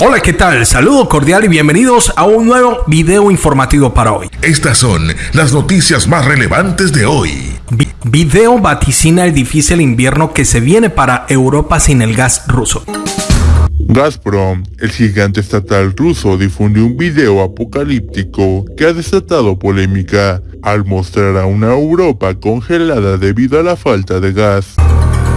Hola, ¿qué tal? Saludo cordial y bienvenidos a un nuevo video informativo para hoy. Estas son las noticias más relevantes de hoy. video vaticina el difícil invierno que se viene para Europa sin el gas ruso. Gazprom, el gigante estatal ruso, difunde un video apocalíptico que ha desatado polémica al mostrar a una Europa congelada debido a la falta de gas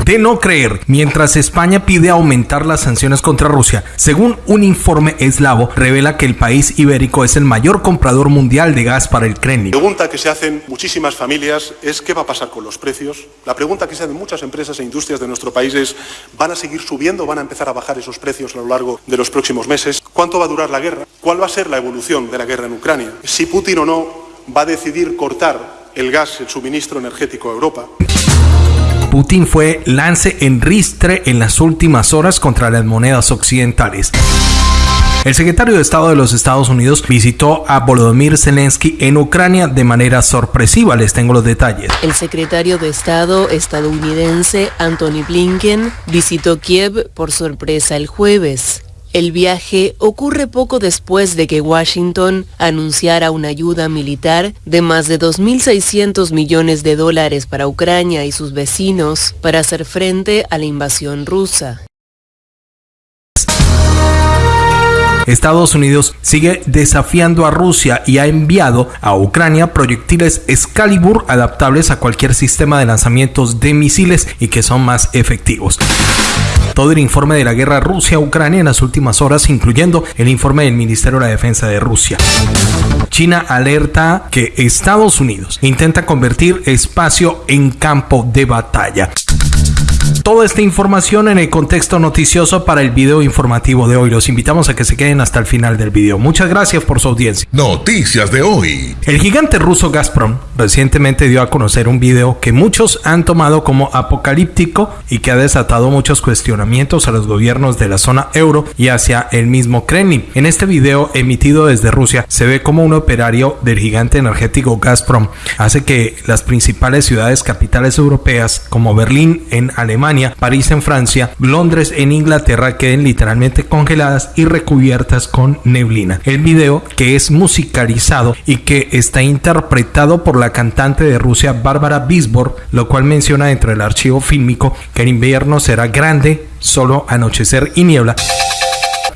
de no creer, mientras España pide aumentar las sanciones contra Rusia. Según un informe eslavo, revela que el país ibérico es el mayor comprador mundial de gas para el Kremlin. La pregunta que se hacen muchísimas familias es qué va a pasar con los precios. La pregunta que se hacen muchas empresas e industrias de nuestro país es ¿van a seguir subiendo van a empezar a bajar esos precios a lo largo de los próximos meses? ¿Cuánto va a durar la guerra? ¿Cuál va a ser la evolución de la guerra en Ucrania? Si Putin o no va a decidir cortar el gas, el suministro energético a Europa. Putin fue lance en ristre en las últimas horas contra las monedas occidentales. El secretario de Estado de los Estados Unidos visitó a Volodymyr Zelensky en Ucrania de manera sorpresiva. Les tengo los detalles. El secretario de Estado estadounidense Anthony Blinken visitó Kiev por sorpresa el jueves. El viaje ocurre poco después de que Washington anunciara una ayuda militar de más de 2.600 millones de dólares para Ucrania y sus vecinos para hacer frente a la invasión rusa. Estados Unidos sigue desafiando a Rusia y ha enviado a Ucrania proyectiles Excalibur adaptables a cualquier sistema de lanzamientos de misiles y que son más efectivos todo el informe de la guerra Rusia-Ucrania en las últimas horas, incluyendo el informe del Ministerio de la Defensa de Rusia. China alerta que Estados Unidos intenta convertir espacio en campo de batalla. Toda esta información en el contexto noticioso para el video informativo de hoy. Los invitamos a que se queden hasta el final del video. Muchas gracias por su audiencia. Noticias de hoy. El gigante ruso Gazprom recientemente dio a conocer un video que muchos han tomado como apocalíptico y que ha desatado muchos cuestionamientos a los gobiernos de la zona euro y hacia el mismo Kremlin. En este video emitido desde Rusia se ve como un operario del gigante energético Gazprom hace que las principales ciudades capitales europeas como Berlín en Alemania París en Francia, Londres en Inglaterra queden literalmente congeladas y recubiertas con neblina. El video, que es musicalizado y que está interpretado por la cantante de Rusia Bárbara Bisbor, lo cual menciona dentro del archivo fílmico que el invierno será grande, solo anochecer y niebla.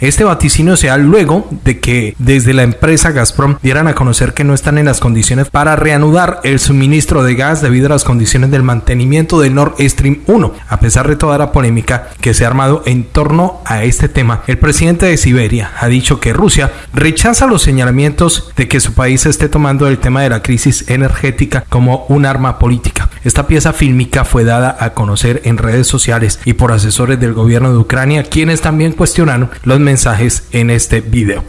Este vaticinio se da luego de que desde la empresa Gazprom dieran a conocer que no están en las condiciones para reanudar el suministro de gas debido a las condiciones del mantenimiento del Nord Stream 1. A pesar de toda la polémica que se ha armado en torno a este tema, el presidente de Siberia ha dicho que Rusia rechaza los señalamientos de que su país esté tomando el tema de la crisis energética como un arma política. Esta pieza fílmica fue dada a conocer en redes sociales y por asesores del gobierno de Ucrania, quienes también cuestionaron los mensajes en este video.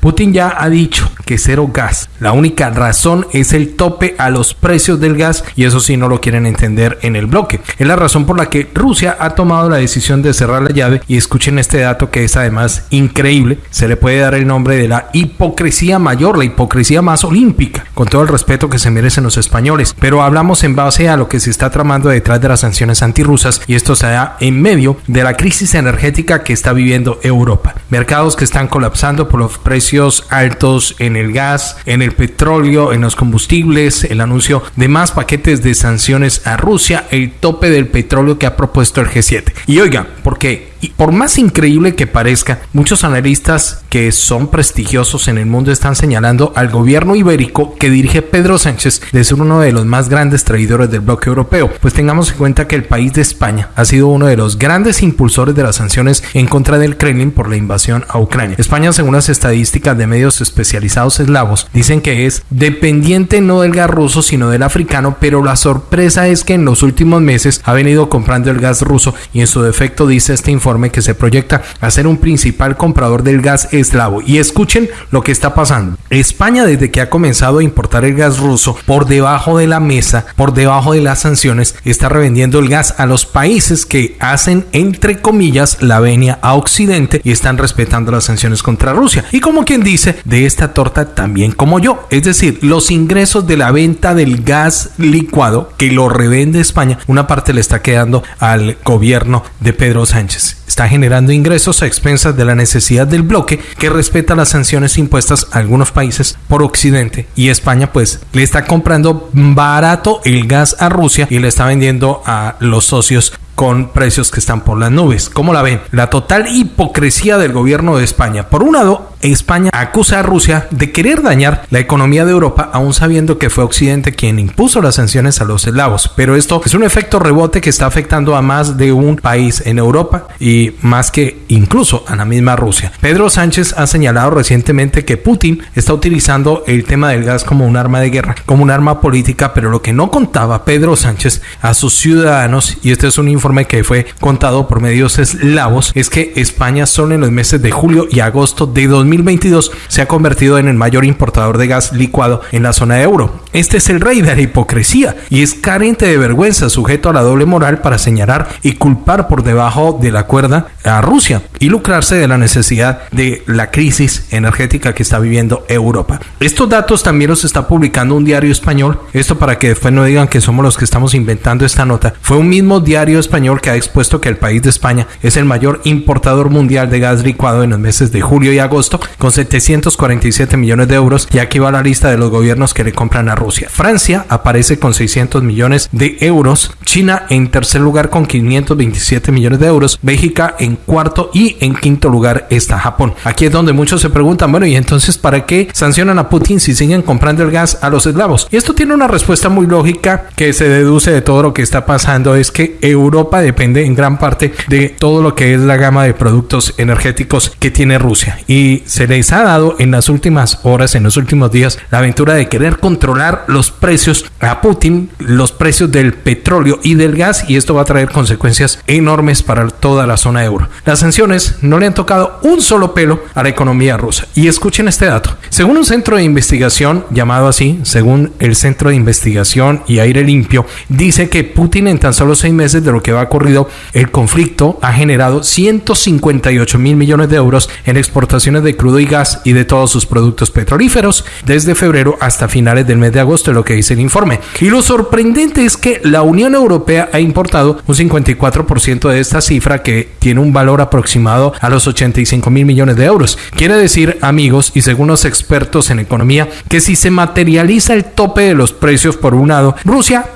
Putin ya ha dicho que cero gas. La única razón es el tope a los precios del gas y eso sí no lo quieren entender en el bloque. Es la razón por la que Rusia ha tomado la decisión de cerrar la llave y escuchen este dato que es además increíble. Se le puede dar el nombre de la hipocresía mayor, la hipocresía más olímpica, con todo el respeto que se merecen los españoles. Pero hablamos en base a lo que se está tramando detrás de las sanciones antirrusas y esto se da en medio de la crisis energética que está viviendo Europa. Mercados que están colapsando por los precios altos en el gas, en petróleo, en los combustibles, el anuncio de más paquetes de sanciones a Rusia, el tope del petróleo que ha propuesto el G7. Y oiga, ¿por qué? Y por más increíble que parezca, muchos analistas que son prestigiosos en el mundo están señalando al gobierno ibérico que dirige Pedro Sánchez de ser uno de los más grandes traidores del bloque europeo. Pues tengamos en cuenta que el país de España ha sido uno de los grandes impulsores de las sanciones en contra del Kremlin por la invasión a Ucrania. España, según las estadísticas de medios especializados eslavos, dicen que es dependiente no del gas ruso sino del africano, pero la sorpresa es que en los últimos meses ha venido comprando el gas ruso y en su defecto dice este informe que se proyecta a ser un principal comprador del gas eslavo. Y escuchen lo que está pasando. España desde que ha comenzado a importar el gas ruso por debajo de la mesa, por debajo de las sanciones, está revendiendo el gas a los países que hacen entre comillas la venia a Occidente y están respetando las sanciones contra Rusia. Y como quien dice, de esta torta también como yo. Es decir, los ingresos de la venta del gas licuado que lo revende España, una parte le está quedando al gobierno de Pedro Sánchez. Está generando ingresos a expensas de la necesidad del bloque que respeta las sanciones impuestas a algunos países por Occidente. Y España pues le está comprando barato el gas a Rusia y le está vendiendo a los socios con precios que están por las nubes. ¿Cómo la ven? La total hipocresía del gobierno de España. Por un lado, España acusa a Rusia de querer dañar la economía de Europa, aún sabiendo que fue Occidente quien impuso las sanciones a los eslavos. Pero esto es un efecto rebote que está afectando a más de un país en Europa y más que incluso a la misma Rusia. Pedro Sánchez ha señalado recientemente que Putin está utilizando el tema del gas como un arma de guerra, como un arma política, pero lo que no contaba Pedro Sánchez a sus ciudadanos, y este es un informe que fue contado por medios eslavos, es que España solo en los meses de julio y agosto de 2020 2022 se ha convertido en el mayor importador de gas licuado en la zona de euro. Este es el rey de la hipocresía y es carente de vergüenza, sujeto a la doble moral para señalar y culpar por debajo de la cuerda a Rusia y lucrarse de la necesidad de la crisis energética que está viviendo Europa. Estos datos también los está publicando un diario español. Esto para que después no digan que somos los que estamos inventando esta nota. Fue un mismo diario español que ha expuesto que el país de España es el mayor importador mundial de gas licuado en los meses de julio y agosto con 747 millones de euros y aquí va la lista de los gobiernos que le compran a Rusia. Francia aparece con 600 millones de euros, China en tercer lugar con 527 millones de euros, Bélgica en cuarto y en quinto lugar está Japón. Aquí es donde muchos se preguntan, bueno, ¿y entonces para qué sancionan a Putin si siguen comprando el gas a los eslavos? Y esto tiene una respuesta muy lógica que se deduce de todo lo que está pasando, es que Europa depende en gran parte de todo lo que es la gama de productos energéticos que tiene Rusia y se les ha dado en las últimas horas, en los últimos días, la aventura de querer controlar los precios a Putin, los precios del petróleo y del gas, y esto va a traer consecuencias enormes para toda la zona euro. Las sanciones no le han tocado un solo pelo a la economía rusa. Y escuchen este dato. Según un centro de investigación llamado así, según el Centro de Investigación y Aire Limpio, dice que Putin en tan solo seis meses de lo que va ocurrido, el conflicto ha generado 158 mil millones de euros en exportaciones de crudo y gas y de todos sus productos petrolíferos desde febrero hasta finales del mes de agosto, lo que dice el informe. Y lo sorprendente es que la Unión Europea ha importado un 54% de esta cifra que tiene un valor aproximado a los 85 mil millones de euros. Quiere decir, amigos, y según los expertos en economía, que si se materializa el tope de los precios por un lado, Rusia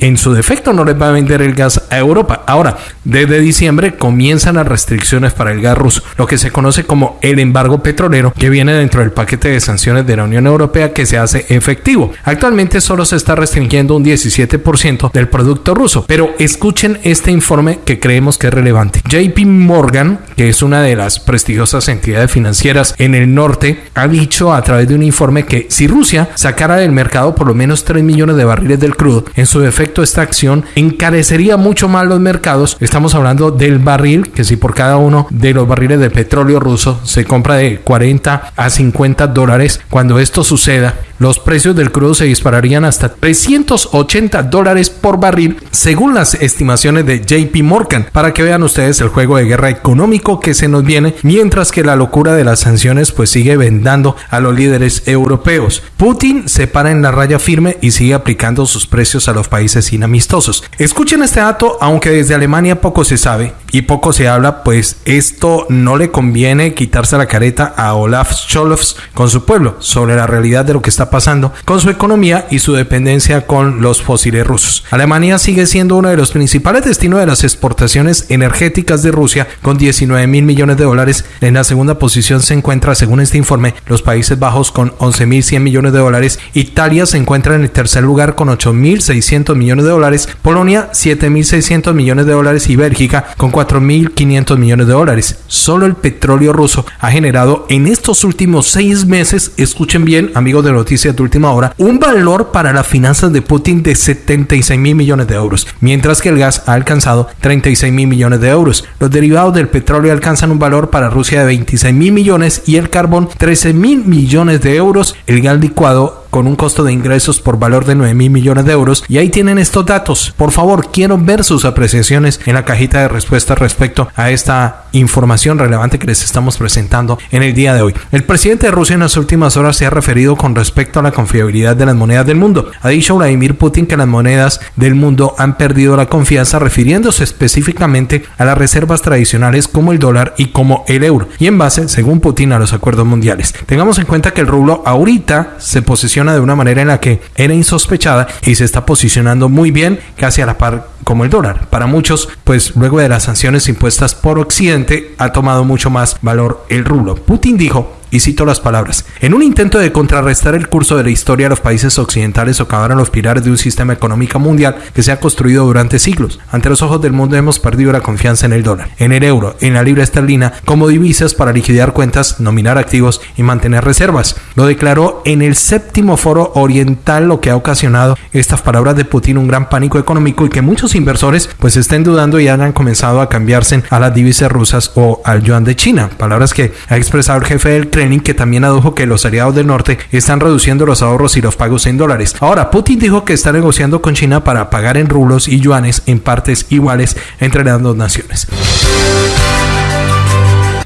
en su defecto no les va a vender el gas a Europa. Ahora, desde diciembre comienzan las restricciones para el gas ruso, lo que se conoce como el embargo petrolero que viene dentro del paquete de sanciones de la Unión Europea que se hace efectivo. Actualmente solo se está restringiendo un 17% del producto ruso, pero escuchen este informe que creemos que es relevante. JP Morgan, que es una de las prestigiosas entidades financieras en el norte, ha dicho a través de un informe que si Rusia sacara del mercado por lo menos 3 millones de barriles del crudo, en su defecto esta acción encarecería mucho más los mercados. Estamos hablando del barril, que si por cada uno de los barriles de petróleo ruso se compra de 40 a 50 dólares, cuando esto suceda, los precios del crudo se dispararían hasta 380 dólares por barril, según las estimaciones de JP Morgan, para que vean ustedes el juego de guerra económico que se nos viene, mientras que la locura de las sanciones pues sigue vendando a los líderes europeos. Putin se para en la raya firme y sigue aplicando sus precios a los países inamistosos. Escuchen este dato, aunque desde Alemania poco se sabe y poco se habla, pues esto no le conviene quitarse la careta a Olaf Scholz con su pueblo sobre la realidad de lo que está pasando con su economía y su dependencia con los fósiles rusos. Alemania sigue siendo uno de los principales destinos de las exportaciones energéticas de Rusia con 19 mil millones de dólares. En la segunda posición se encuentra, según este informe, los Países Bajos con 11 mil 100 millones de dólares. Italia se encuentra en el tercer lugar con 8 mil 600 millones de dólares. Polonia 7 mil 600 millones de dólares y Bélgica con 4 mil 500 millones de dólares. Solo el petróleo ruso ha generado en estos últimos seis meses, escuchen bien, amigos de noticias de última hora, un valor para las finanzas de Putin de 76 mil millones de euros, mientras que el gas ha alcanzado 36 mil millones de euros. Los derivados del petróleo alcanzan un valor para Rusia de 26 mil millones y el carbón 13 mil millones de euros. El gas licuado con un costo de ingresos por valor de 9 mil millones de euros. Y ahí tienen estos datos. Por favor, quiero ver sus apreciaciones en la cajita de respuestas respecto a esta información relevante que les estamos presentando en el día de hoy. El presidente de Rusia en las últimas horas se ha referido con respecto a la confiabilidad de las monedas del mundo. Ha dicho Vladimir Putin que las monedas del mundo han perdido la confianza refiriéndose específicamente a las reservas tradicionales como el dólar y como el euro y en base, según Putin, a los acuerdos mundiales. Tengamos en cuenta que el rublo ahorita se de una manera en la que era insospechada y se está posicionando muy bien casi a la par como el dólar. Para muchos, pues luego de las sanciones impuestas por Occidente, ha tomado mucho más valor el rublo. Putin dijo y cito las palabras, en un intento de contrarrestar el curso de la historia, los países occidentales socavaron los pilares de un sistema económico mundial que se ha construido durante siglos. Ante los ojos del mundo hemos perdido la confianza en el dólar, en el euro, en la libra esterlina como divisas para liquidar cuentas, nominar activos y mantener reservas. Lo declaró en el séptimo foro oriental, lo que ha ocasionado estas palabras de Putin un gran pánico económico y que muchos inversores pues estén dudando y hayan comenzado a cambiarse a las divisas rusas o al yuan de China. Palabras que ha expresado el jefe del que también adujo que los aliados del norte están reduciendo los ahorros y los pagos en dólares. Ahora, Putin dijo que está negociando con China para pagar en rublos y yuanes en partes iguales entre las dos naciones.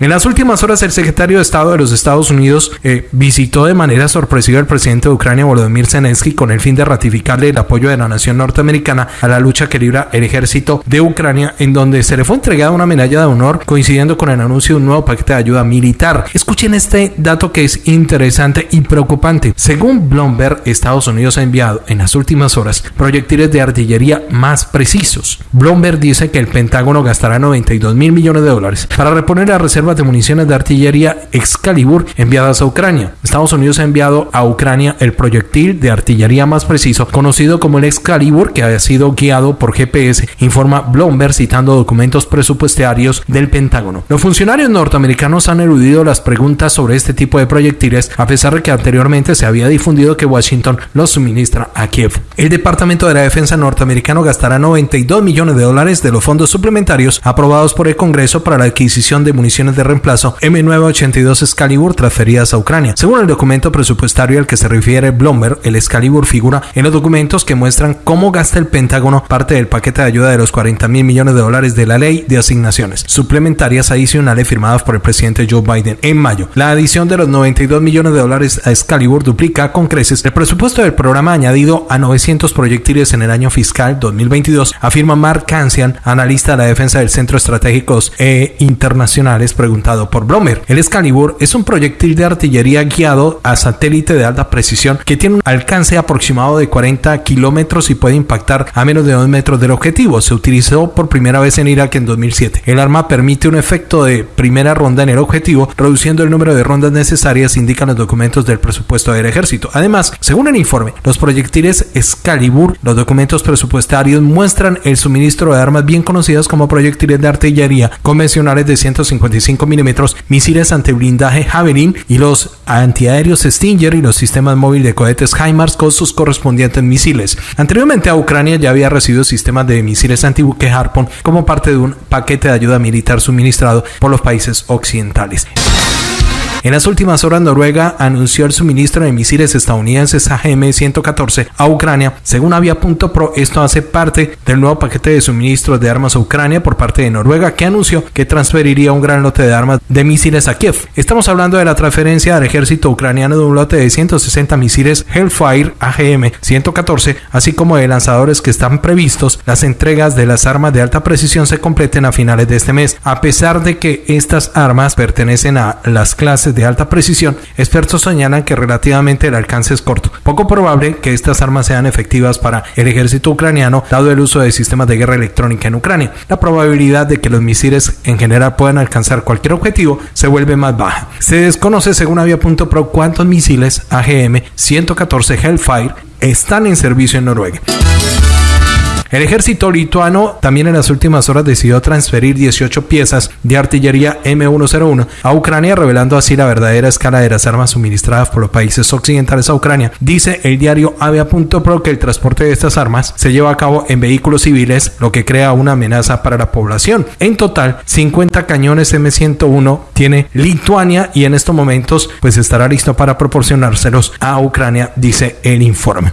En las últimas horas, el secretario de Estado de los Estados Unidos eh, visitó de manera sorpresiva al presidente de Ucrania, Volodymyr Zelensky, con el fin de ratificarle el apoyo de la nación norteamericana a la lucha que libra el ejército de Ucrania, en donde se le fue entregada una medalla de honor coincidiendo con el anuncio de un nuevo paquete de ayuda militar. Escuchen este dato que es interesante y preocupante. Según Bloomberg, Estados Unidos ha enviado en las últimas horas proyectiles de artillería más precisos. Bloomberg dice que el Pentágono gastará 92 mil millones de dólares para reponer la reserva de municiones de artillería Excalibur enviadas a Ucrania. Estados Unidos ha enviado a Ucrania el proyectil de artillería más preciso, conocido como el Excalibur, que ha sido guiado por GPS, informa Bloomberg citando documentos presupuestarios del Pentágono. Los funcionarios norteamericanos han eludido las preguntas sobre este tipo de proyectiles, a pesar de que anteriormente se había difundido que Washington los suministra a Kiev. El Departamento de la Defensa norteamericano gastará 92 millones de dólares de los fondos suplementarios aprobados por el Congreso para la adquisición de municiones de reemplazo M982 Excalibur transferidas a Ucrania. Según el documento presupuestario al que se refiere Bloomberg, el Excalibur figura en los documentos que muestran cómo gasta el Pentágono parte del paquete de ayuda de los 40 mil millones de dólares de la ley de asignaciones suplementarias adicionales firmadas por el presidente Joe Biden en mayo. La adición de los 92 millones de dólares a Excalibur duplica con creces el presupuesto del programa añadido a 900 proyectiles en el año fiscal 2022, afirma Mark Kansian, analista de la defensa del Centro Estratégicos e Internacionales preguntado por Blomer. El Excalibur es un proyectil de artillería guiado a satélite de alta precisión que tiene un alcance aproximado de 40 kilómetros y puede impactar a menos de 2 metros del objetivo. Se utilizó por primera vez en Irak en 2007. El arma permite un efecto de primera ronda en el objetivo, reduciendo el número de rondas necesarias, indican los documentos del presupuesto del ejército. Además, según el informe, los proyectiles Excalibur, los documentos presupuestarios muestran el suministro de armas bien conocidas como proyectiles de artillería convencionales de 155 milímetros, misiles antiblindaje Javelin y los antiaéreos Stinger y los sistemas móviles de cohetes HIMARS con sus correspondientes misiles. Anteriormente a Ucrania ya había recibido sistemas de misiles antibuque Harpoon como parte de un paquete de ayuda militar suministrado por los países occidentales. En las últimas horas, Noruega anunció el suministro de misiles estadounidenses AGM-114 a Ucrania. Según Avia.pro, esto hace parte del nuevo paquete de suministros de armas a Ucrania por parte de Noruega, que anunció que transferiría un gran lote de armas de misiles a Kiev. Estamos hablando de la transferencia al ejército ucraniano de un lote de 160 misiles Hellfire AGM-114, así como de lanzadores que están previstos. Las entregas de las armas de alta precisión se completen a finales de este mes, a pesar de que estas armas pertenecen a las clases de alta precisión, expertos señalan que relativamente el alcance es corto. Poco probable que estas armas sean efectivas para el ejército ucraniano, dado el uso de sistemas de guerra electrónica en Ucrania. La probabilidad de que los misiles en general puedan alcanzar cualquier objetivo se vuelve más baja. Se desconoce, según Avia.pro, cuántos misiles AGM 114 Hellfire están en servicio en Noruega. El ejército lituano también en las últimas horas decidió transferir 18 piezas de artillería M101 a Ucrania, revelando así la verdadera escala de las armas suministradas por los países occidentales a Ucrania. Dice el diario Avia.pro que el transporte de estas armas se lleva a cabo en vehículos civiles, lo que crea una amenaza para la población. En total, 50 cañones M101 tiene Lituania y en estos momentos pues estará listo para proporcionárselos a Ucrania, dice el informe.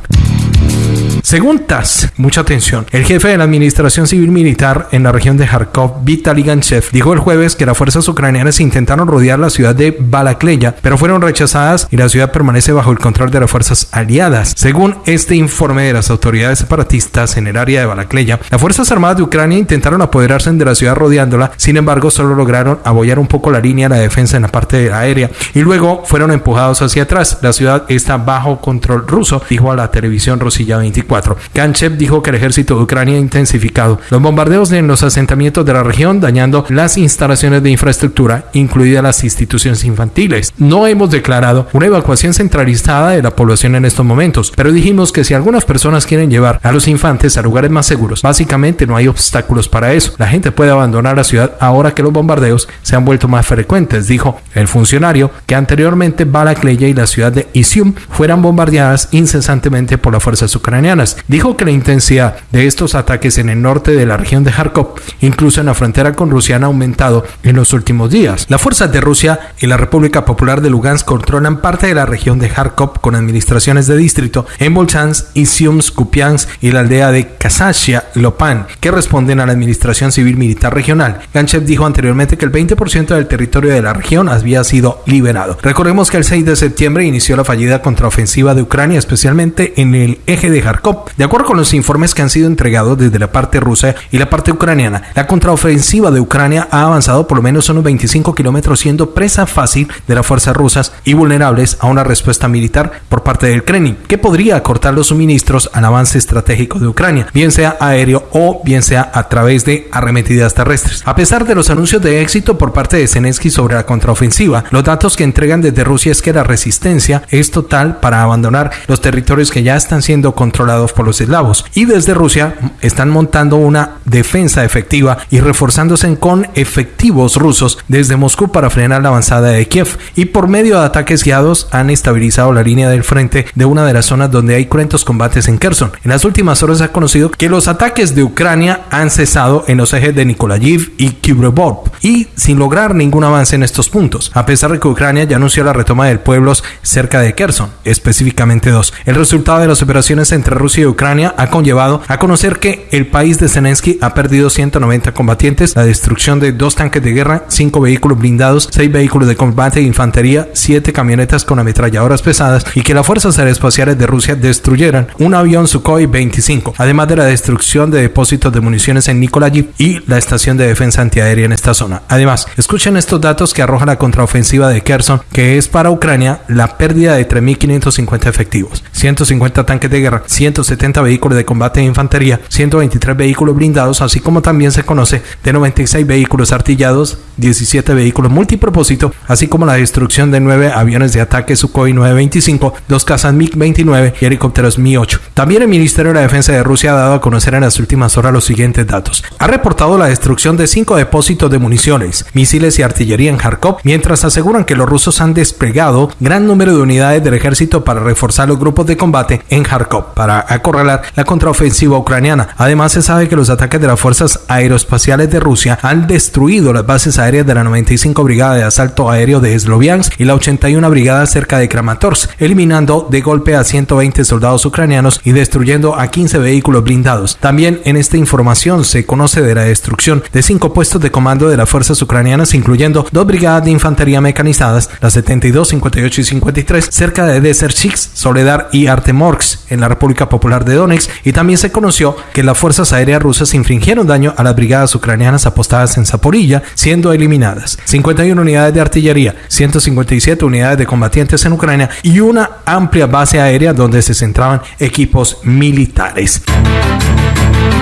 Según TASS, mucha atención, el jefe de la Administración Civil Militar en la región de Kharkov, Vitaly Ganchev, dijo el jueves que las fuerzas ucranianas intentaron rodear la ciudad de Balakleya, pero fueron rechazadas y la ciudad permanece bajo el control de las fuerzas aliadas. Según este informe de las autoridades separatistas en el área de Balakleya, las Fuerzas Armadas de Ucrania intentaron apoderarse de la ciudad rodeándola, sin embargo solo lograron abollar un poco la línea de la defensa en la parte aérea y luego fueron empujados hacia atrás. La ciudad está bajo control ruso, dijo a la televisión Rosilla 24. Ganchev dijo que el ejército de Ucrania ha intensificado los bombardeos en los asentamientos de la región, dañando las instalaciones de infraestructura, incluidas las instituciones infantiles. No hemos declarado una evacuación centralizada de la población en estos momentos, pero dijimos que si algunas personas quieren llevar a los infantes a lugares más seguros, básicamente no hay obstáculos para eso. La gente puede abandonar la ciudad ahora que los bombardeos se han vuelto más frecuentes, dijo el funcionario que anteriormente Balakleya y la ciudad de Isium fueran bombardeadas incesantemente por las fuerzas ucranianas. Dijo que la intensidad de estos ataques en el norte de la región de Kharkov, incluso en la frontera con Rusia, han aumentado en los últimos días. Las fuerzas de Rusia y la República Popular de Lugansk controlan parte de la región de Kharkov con administraciones de distrito en Volchansk, Isiumsk, Kupiansk y la aldea de Kasachia, Lopan, que responden a la Administración Civil Militar Regional. Ganchev dijo anteriormente que el 20% del territorio de la región había sido liberado. Recordemos que el 6 de septiembre inició la fallida contraofensiva de Ucrania, especialmente en el eje de Kharkov de acuerdo con los informes que han sido entregados desde la parte rusa y la parte ucraniana, la contraofensiva de Ucrania ha avanzado por lo menos unos 25 kilómetros siendo presa fácil de las fuerzas rusas y vulnerables a una respuesta militar por parte del Kremlin, que podría cortar los suministros al avance estratégico de Ucrania, bien sea aéreo o bien sea a través de arremetidas terrestres. A pesar de los anuncios de éxito por parte de Zelensky sobre la contraofensiva, los datos que entregan desde Rusia es que la resistencia es total para abandonar los territorios que ya están siendo controlados por los eslavos. Y desde Rusia están montando una defensa efectiva y reforzándose con efectivos rusos desde Moscú para frenar la avanzada de Kiev. Y por medio de ataques guiados han estabilizado la línea del frente de una de las zonas donde hay cruentos combates en Kherson. En las últimas horas se ha conocido que los ataques de Ucrania han cesado en los ejes de Nikolayiv y Kibrevov y sin lograr ningún avance en estos puntos, a pesar de que Ucrania ya anunció la retoma de pueblos cerca de Kherson, específicamente dos. El resultado de las operaciones entre Rusia de Ucrania ha conllevado a conocer que el país de Zelensky ha perdido 190 combatientes, la destrucción de dos tanques de guerra, cinco vehículos blindados, seis vehículos de combate e infantería, siete camionetas con ametralladoras pesadas y que las fuerzas aeroespaciales de Rusia destruyeran un avión Sukhoi 25, además de la destrucción de depósitos de municiones en Nikolayiv y la estación de defensa antiaérea en esta zona. Además, escuchen estos datos que arroja la contraofensiva de Kherson, que es para Ucrania la pérdida de 3.550 efectivos, 150 tanques de guerra, 160 70 vehículos de combate de infantería, 123 vehículos blindados, así como también se conoce de 96 vehículos artillados, 17 vehículos multipropósito, así como la destrucción de 9 aviones de ataque Sukhoi 925, dos cazas MiG-29 y helicópteros Mi-8. También el Ministerio de la Defensa de Rusia ha dado a conocer en las últimas horas los siguientes datos. Ha reportado la destrucción de 5 depósitos de municiones, misiles y artillería en Kharkov, mientras aseguran que los rusos han desplegado gran número de unidades del ejército para reforzar los grupos de combate en Kharkov, para acorralar la contraofensiva ucraniana. Además, se sabe que los ataques de las fuerzas aeroespaciales de Rusia han destruido las bases aéreas de la 95 Brigada de Asalto Aéreo de Sloviansk y la 81 Brigada cerca de Kramatorsk, eliminando de golpe a 120 soldados ucranianos y destruyendo a 15 vehículos blindados. También en esta información se conoce de la destrucción de cinco puestos de comando de las fuerzas ucranianas, incluyendo dos brigadas de infantería mecanizadas, las 72, 58 y 53, cerca de Deserchix, Soledar y Artemorsk, en la República Popular de Donetsk y también se conoció que las fuerzas aéreas rusas infringieron daño a las brigadas ucranianas apostadas en Zaporilla, siendo eliminadas 51 unidades de artillería, 157 unidades de combatientes en Ucrania y una amplia base aérea donde se centraban equipos militares.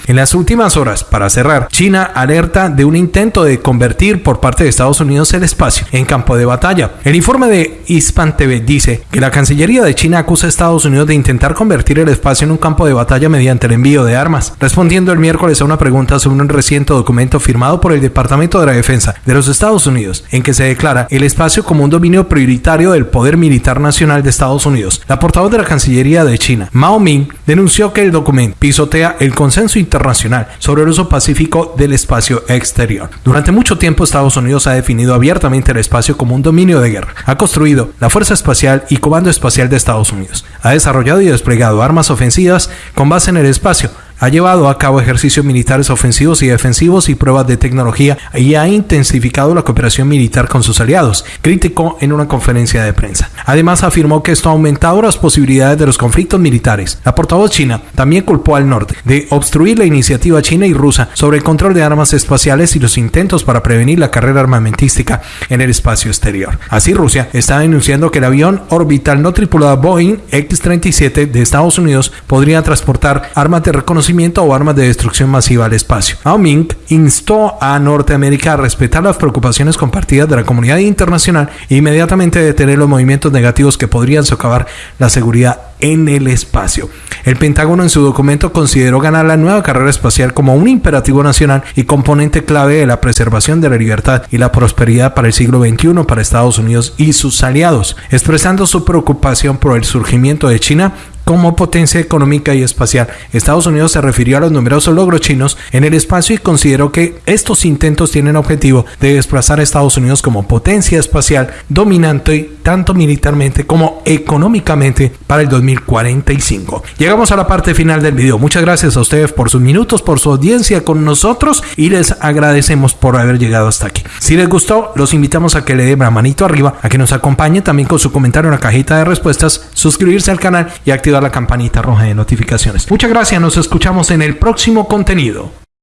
En las últimas horas, para cerrar, China alerta de un intento de convertir por parte de Estados Unidos el espacio en campo de batalla. El informe de Hispan TV dice que la Cancillería de China acusa a Estados Unidos de intentar convertir el espacio en un campo de batalla mediante el envío de armas, respondiendo el miércoles a una pregunta sobre un reciente documento firmado por el Departamento de la Defensa de los Estados Unidos, en que se declara el espacio como un dominio prioritario del poder militar nacional de Estados Unidos. La portavoz de la Cancillería de China, Mao Ming, denunció que el documento pisotea el consenso internacional internacional sobre el uso pacífico del espacio exterior. Durante mucho tiempo Estados Unidos ha definido abiertamente el espacio como un dominio de guerra. Ha construido la Fuerza Espacial y Comando Espacial de Estados Unidos. Ha desarrollado y desplegado armas ofensivas con base en el espacio ha llevado a cabo ejercicios militares ofensivos y defensivos y pruebas de tecnología y ha intensificado la cooperación militar con sus aliados, criticó en una conferencia de prensa. Además afirmó que esto ha aumentado las posibilidades de los conflictos militares. La portavoz china también culpó al norte de obstruir la iniciativa china y rusa sobre el control de armas espaciales y los intentos para prevenir la carrera armamentística en el espacio exterior. Así Rusia está denunciando que el avión orbital no tripulado Boeing X-37 de Estados Unidos podría transportar armas de reconocimiento o armas de destrucción masiva al espacio. Mao Ming instó a Norteamérica a respetar las preocupaciones compartidas de la comunidad internacional e inmediatamente detener los movimientos negativos que podrían socavar la seguridad en el espacio. El Pentágono en su documento consideró ganar la nueva carrera espacial como un imperativo nacional y componente clave de la preservación de la libertad y la prosperidad para el siglo XXI para Estados Unidos y sus aliados, expresando su preocupación por el surgimiento de China como potencia económica y espacial. Estados Unidos se refirió a los numerosos logros chinos en el espacio y consideró que estos intentos tienen objetivo de desplazar a Estados Unidos como potencia espacial dominante tanto militarmente como económicamente para el 2045. Llegamos a la parte final del video. Muchas gracias a ustedes por sus minutos, por su audiencia con nosotros y les agradecemos por haber llegado hasta aquí. Si les gustó, los invitamos a que le den la manito arriba, a que nos acompañe también con su comentario en la cajita de respuestas, suscribirse al canal y activar la campanita roja de notificaciones. Muchas gracias, nos escuchamos en el próximo contenido.